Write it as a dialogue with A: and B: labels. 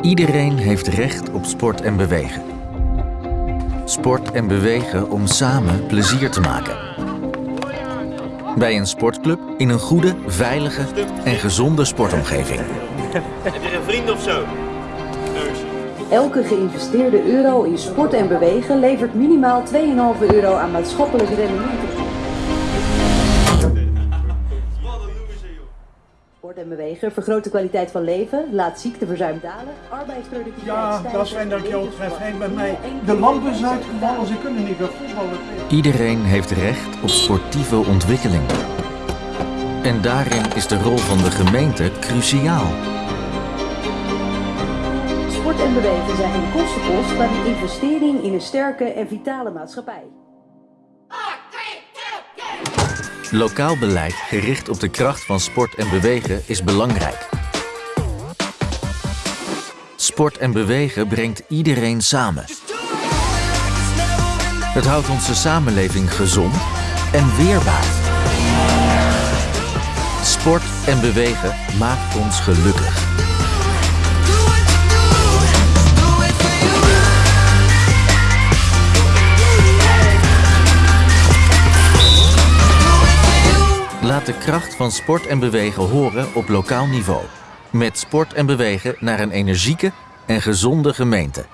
A: Iedereen heeft recht op sport en bewegen. Sport en bewegen om samen plezier te maken. Bij een sportclub in een goede, veilige en gezonde sportomgeving.
B: Heb je een vriend of zo?
C: Elke geïnvesteerde euro in sport en bewegen levert minimaal 2,5 euro aan maatschappelijk rendement Sport en bewegen vergroot de kwaliteit van leven, laat ziekteverzuim dalen, arbeidsproductiviteit
D: Ja, dat is fijn dat ik jou tref. Hey, bij mij, de lamp is uitgevallen, ze kunnen niet meer voetballen.
A: Iedereen heeft recht op sportieve ontwikkeling. En daarin is de rol van de gemeente cruciaal.
C: Sport en bewegen zijn geen kostenpost, maar een investering in een sterke en vitale maatschappij.
A: Lokaal beleid gericht op de kracht van sport en bewegen is belangrijk. Sport en bewegen brengt iedereen samen. Het houdt onze samenleving gezond en weerbaar. Sport en bewegen maakt ons gelukkig. Laat de kracht van sport en bewegen horen op lokaal niveau. Met sport en bewegen naar een energieke en gezonde gemeente.